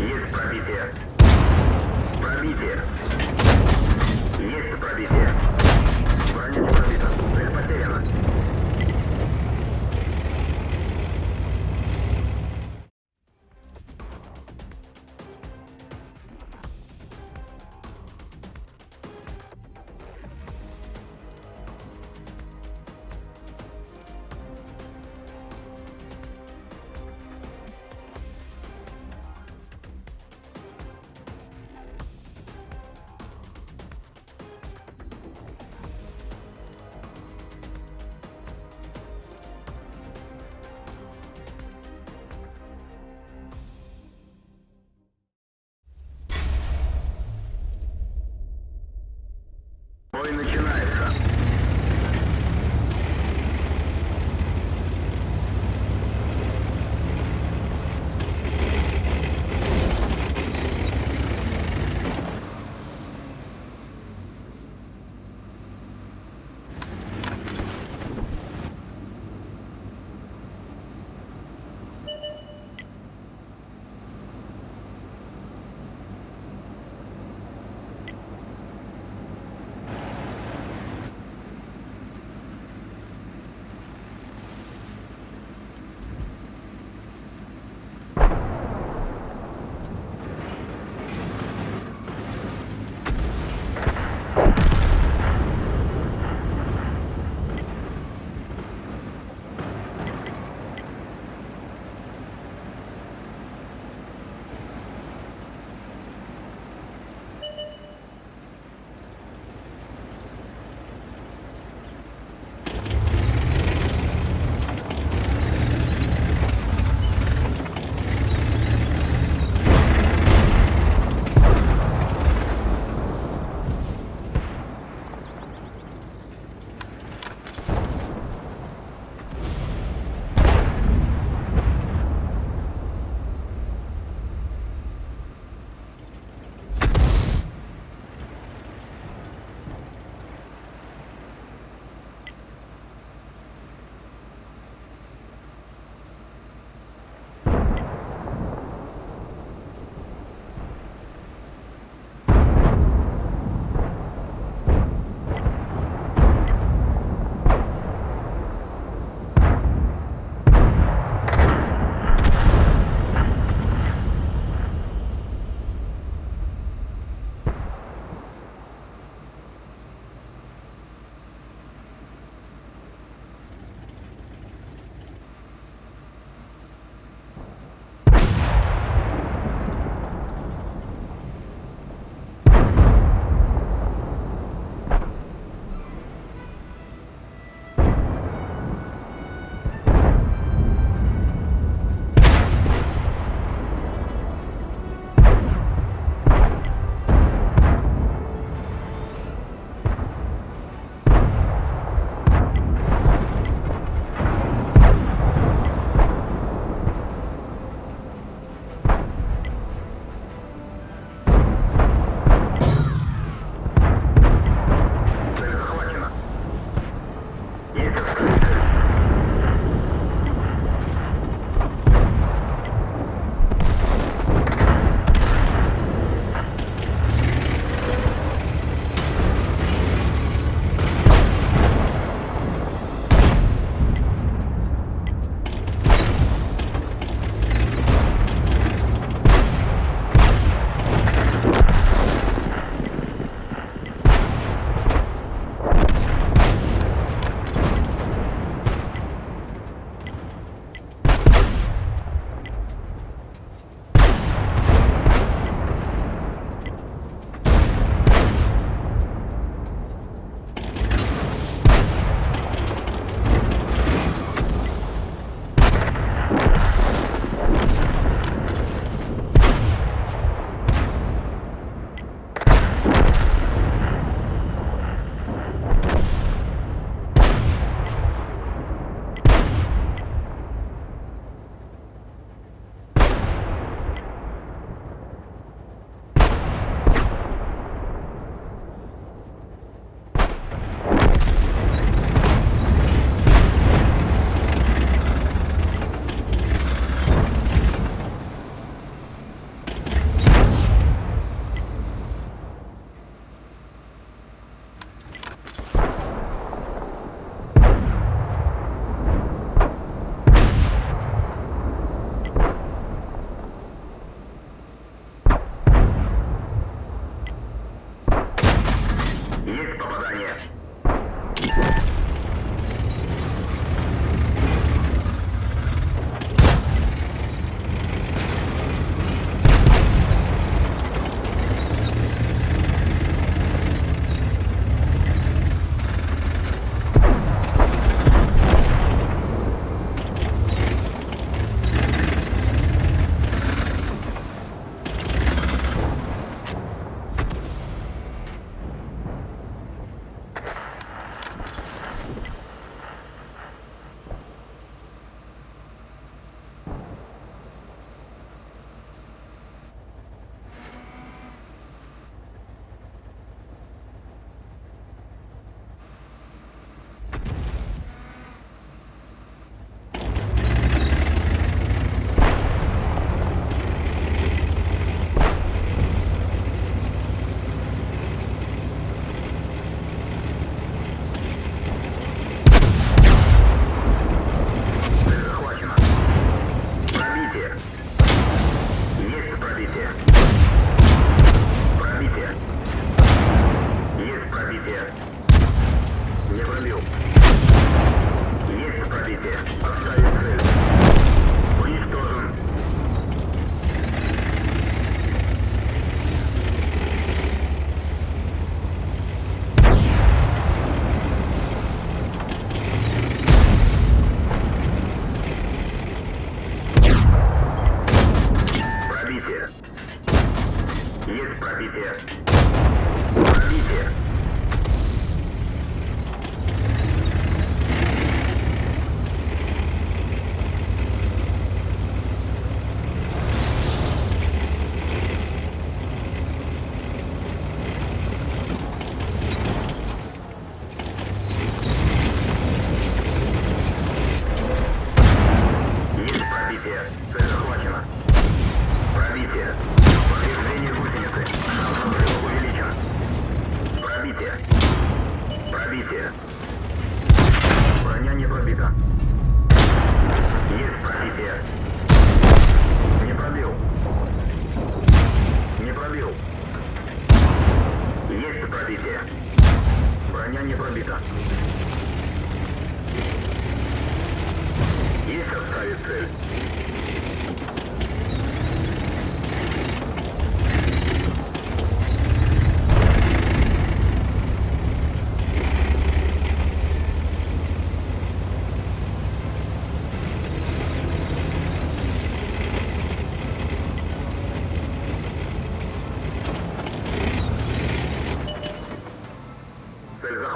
Есть пробитие. Пробитие. Есть пробитие.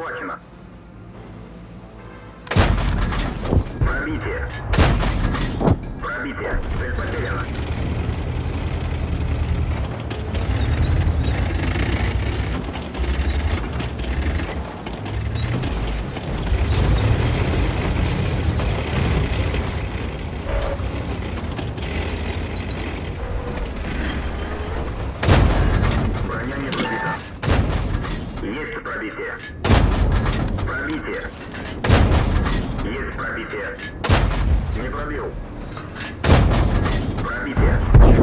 захвачено. Пробитие. Пробитие. Цель потеряна. Есть пробитие. Пробитие. Есть пробитие. Не пробил. Пробитие.